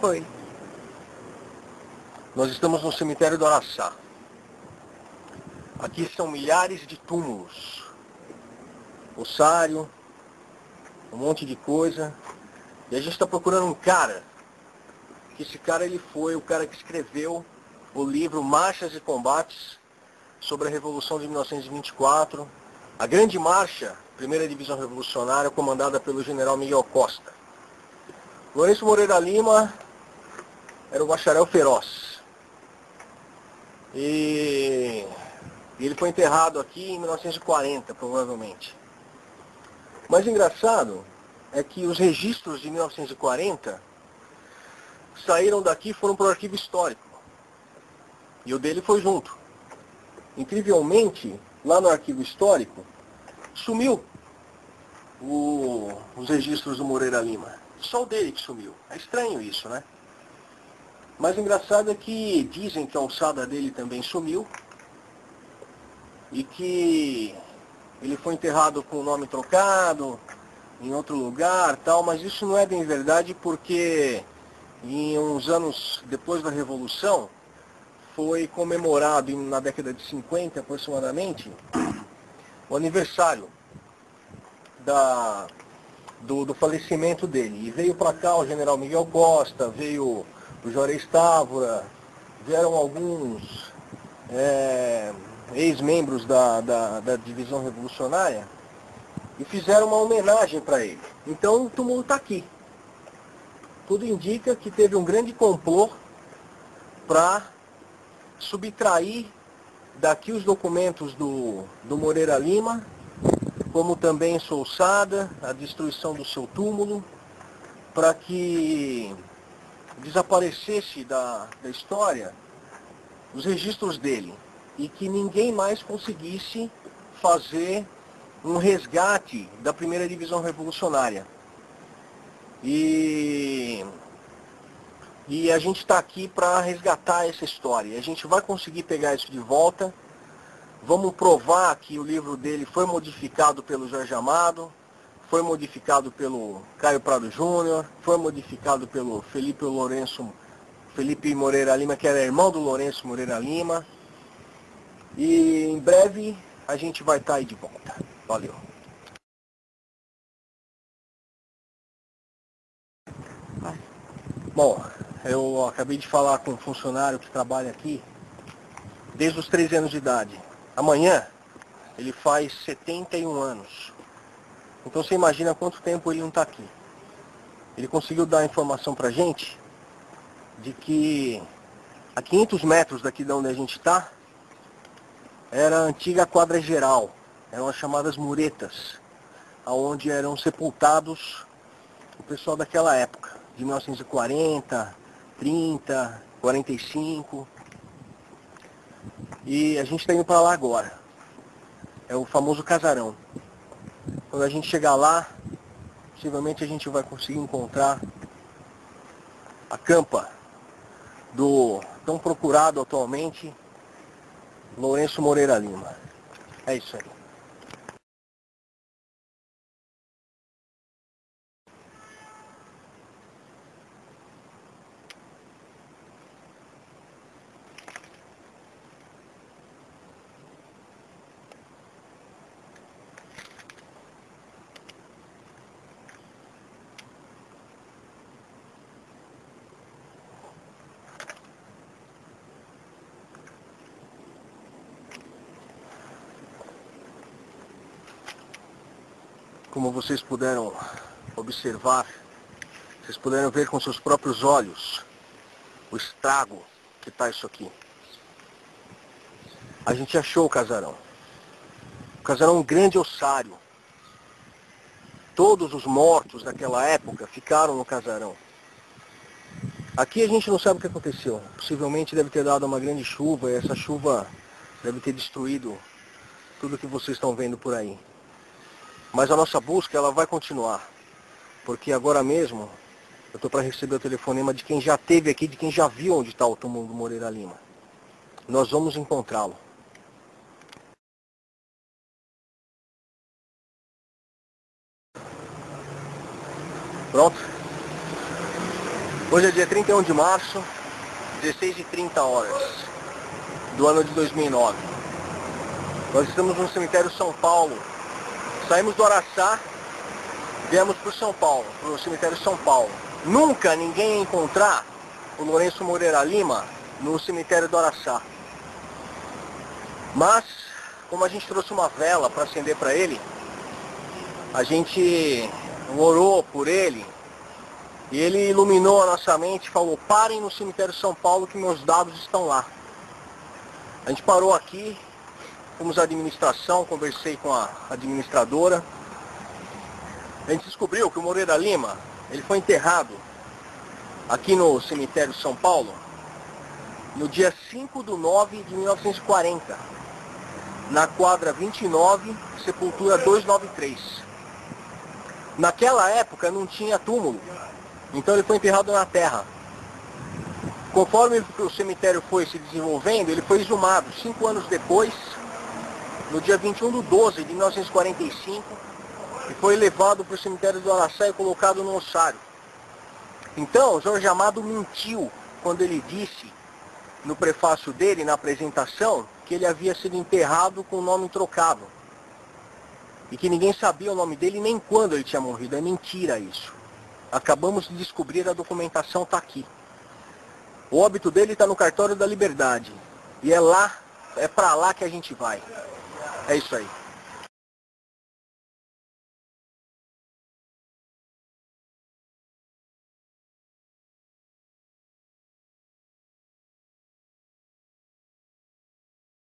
Foi. Nós estamos no cemitério do Araçá. Aqui são milhares de túmulos. Ossário, um monte de coisa. E a gente está procurando um cara. Que esse cara ele foi o cara que escreveu o livro Marchas e Combates sobre a Revolução de 1924. A Grande Marcha, primeira divisão revolucionária, comandada pelo general Miguel Costa. Lourenço Moreira Lima era um bacharel feroz. E ele foi enterrado aqui em 1940, provavelmente. Mas engraçado é que os registros de 1940 saíram daqui e foram para o arquivo histórico. E o dele foi junto. Incrivelmente, lá no arquivo histórico, sumiu o, os registros do Moreira Lima. Só o dele que sumiu. É estranho isso, né? Mas o engraçado é que dizem que a alçada dele também sumiu e que ele foi enterrado com o nome trocado em outro lugar, tal, mas isso não é bem verdade porque em uns anos depois da Revolução foi comemorado na década de 50 aproximadamente o aniversário da, do, do falecimento dele. E veio para cá o general Miguel Costa, veio o Juarez Távora, vieram alguns é, ex-membros da, da, da, divisão revolucionária e fizeram uma homenagem para ele. Então o túmulo está aqui. Tudo indica que teve um grande complô para subtrair daqui os documentos do, do Moreira Lima, como também Solçada, a destruição do seu túmulo, para que desaparecesse da, da história os registros dele e que ninguém mais conseguisse fazer um resgate da primeira divisão revolucionária. E, e a gente está aqui para resgatar essa história. A gente vai conseguir pegar isso de volta. Vamos provar que o livro dele foi modificado pelo Jorge Amado, foi modificado pelo Caio Prado Júnior, foi modificado pelo Felipe Lourenço, Felipe Moreira Lima, que era irmão do Lourenço Moreira Lima. E em breve a gente vai estar tá aí de volta. Valeu. Bom, eu acabei de falar com um funcionário que trabalha aqui desde os 13 anos de idade. Amanhã ele faz 71 anos. Então você imagina quanto tempo ele não está aqui. Ele conseguiu dar informação para a gente de que a 500 metros daqui de onde a gente está, era a antiga quadra geral, eram as chamadas muretas, onde eram sepultados o pessoal daquela época, de 1940, 30, 45. E a gente está indo para lá agora. É o famoso casarão. Quando a gente chegar lá, possivelmente a gente vai conseguir encontrar a campa do tão procurado atualmente Lourenço Moreira Lima. É isso aí. Como vocês puderam observar, vocês puderam ver com seus próprios olhos o estrago que está isso aqui. A gente achou o casarão. O casarão é um grande ossário. Todos os mortos daquela época ficaram no casarão. Aqui a gente não sabe o que aconteceu. Possivelmente deve ter dado uma grande chuva e essa chuva deve ter destruído tudo que vocês estão vendo por aí. Mas a nossa busca ela vai continuar. Porque agora mesmo eu estou para receber o telefonema de quem já esteve aqui, de quem já viu onde está o túmulo do Moreira Lima. Nós vamos encontrá-lo. Pronto? Hoje é dia 31 de março, 16h30 horas do ano de 2009. Nós estamos no cemitério São Paulo. Saímos do Araçá, viemos para São Paulo, para o cemitério São Paulo. Nunca ninguém ia encontrar o Lourenço Moreira Lima no cemitério do Araçá. Mas, como a gente trouxe uma vela para acender para ele, a gente orou por ele, e ele iluminou a nossa mente e falou, parem no cemitério São Paulo que meus dados estão lá. A gente parou aqui, fomos à administração, conversei com a administradora. A gente descobriu que o Moreira Lima, ele foi enterrado aqui no cemitério São Paulo no dia 5 de 9 de 1940, na quadra 29, sepultura 293. Naquela época não tinha túmulo, então ele foi enterrado na terra. Conforme o cemitério foi se desenvolvendo, ele foi exumado. Cinco anos depois, no dia 21 de 12 de 1945, e foi levado para o cemitério do Araçá e colocado no ossário. Então, Jorge Amado mentiu quando ele disse, no prefácio dele, na apresentação, que ele havia sido enterrado com o nome trocado. E que ninguém sabia o nome dele nem quando ele tinha morrido. É mentira isso. Acabamos de descobrir, a documentação está aqui. O óbito dele está no cartório da Liberdade. E é lá, é para lá que a gente vai. É isso aí.